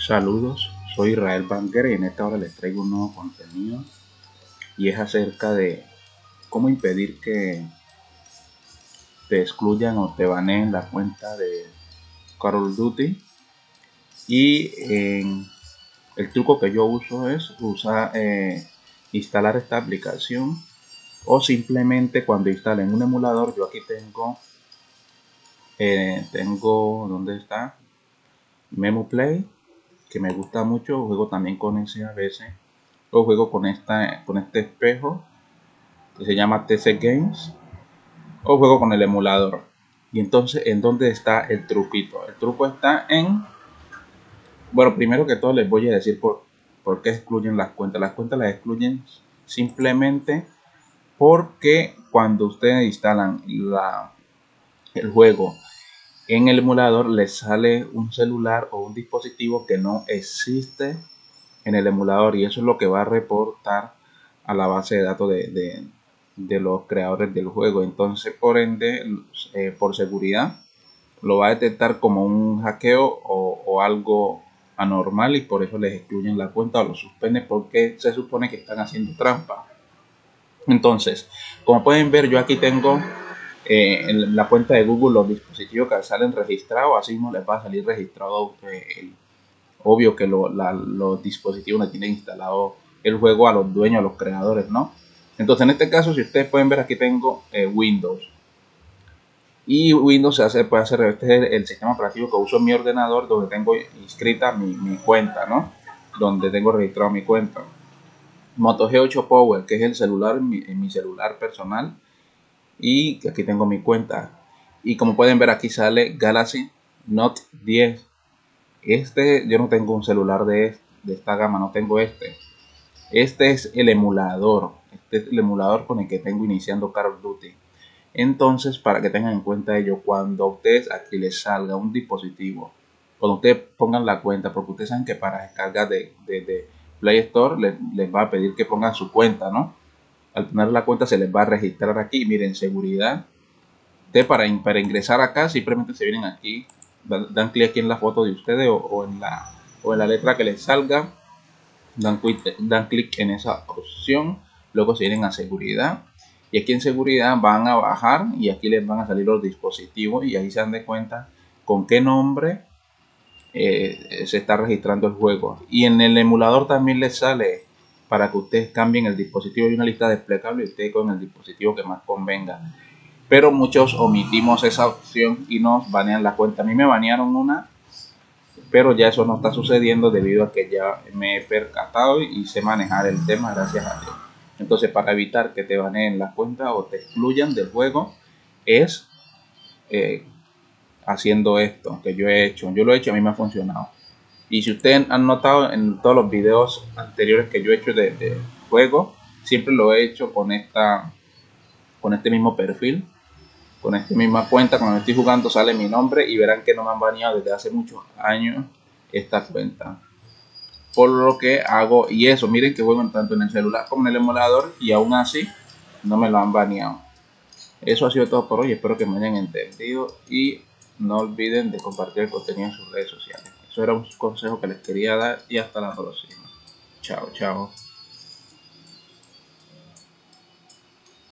Saludos, soy Israel Banker y en esta hora les traigo un nuevo contenido y es acerca de cómo impedir que te excluyan o te baneen la cuenta de Call of Duty. Y el truco que yo uso es usar eh, instalar esta aplicación o simplemente cuando instalen un emulador yo aquí tengo eh, tengo donde está Memo Play que me gusta mucho, juego también con ese a veces, o juego con, esta, con este espejo que se llama TC Games, o juego con el emulador. Y entonces, ¿en dónde está el truquito? El truco está en, bueno, primero que todo les voy a decir por, por qué excluyen las cuentas. Las cuentas las excluyen simplemente porque cuando ustedes instalan la, el juego en el emulador les sale un celular o un dispositivo que no existe en el emulador y eso es lo que va a reportar a la base de datos de, los creadores del juego. Entonces por ende eh, por seguridad lo va a detectar como un hackeo o, o, algo anormal y por eso les excluyen la cuenta o lo suspenden porque se supone que están haciendo trampa. Entonces como pueden ver yo aquí tengo en la cuenta de Google los dispositivos que salen registrados, así no les va a salir registrado obvio que los dispositivos no tienen instalado el juego a los dueños, a los creadores, ¿no? Entonces en este caso, si ustedes pueden ver aquí tengo eh, Windows. Y Windows se hace, puede hacer, este es el, sistema operativo que uso en mi ordenador donde tengo inscrita mi, cuenta, ¿no? Donde tengo registrado mi cuenta. Moto G8 Power, que es el celular, mi celular personal y aquí tengo mi cuenta. Y como pueden ver aquí sale Galaxy Note 10 este yo no tengo un celular de, de esta gama no tengo este. Este es el emulador. Este es el emulador con el que tengo iniciando Call Duty. Entonces para que tengan en cuenta ello cuando a ustedes aquí les salga un dispositivo cuando ustedes pongan la cuenta porque ustedes saben que para descargar de, de, Play Store les va a pedir que pongan su cuenta no al tener la cuenta se les va a registrar aquí. Miren seguridad de para, para ingresar acá simplemente se vienen aquí dan, clic aquí en la foto de ustedes o, en la o en la letra que les salga dan clic dan clic en esa opción luego se vienen a seguridad. Y aquí en seguridad van a bajar y aquí les van a salir los dispositivos y ahí se dan de cuenta con qué nombre eh, se está registrando el juego. Y en el emulador también les sale para que ustedes cambien el dispositivo y una lista desplegable y ustedes con el dispositivo que más convenga. Pero muchos omitimos esa opción y nos banean la cuenta. A mí me banearon una, pero ya eso no está sucediendo debido a que ya me he percatado y sé manejar el tema gracias a Dios. Entonces, para evitar que te baneen la cuenta o te excluyan del juego, es eh, haciendo esto que yo he hecho. Yo lo he hecho, a mí me ha funcionado. Y si ustedes han notado en todos los videos anteriores que yo he hecho de, juego, siempre lo he hecho con esta con este mismo perfil, con esta misma cuenta. Cuando estoy jugando sale mi nombre y verán que no me han baneado desde hace muchos años esta cuenta. Por lo que hago, y eso, miren que juego tanto en el celular como en el emulador y aún así no me lo han baneado. Eso ha sido todo por hoy, espero que me hayan entendido y no olviden de compartir el contenido en sus redes sociales. Era un consejo que les quería dar y hasta la próxima. Chao, chao.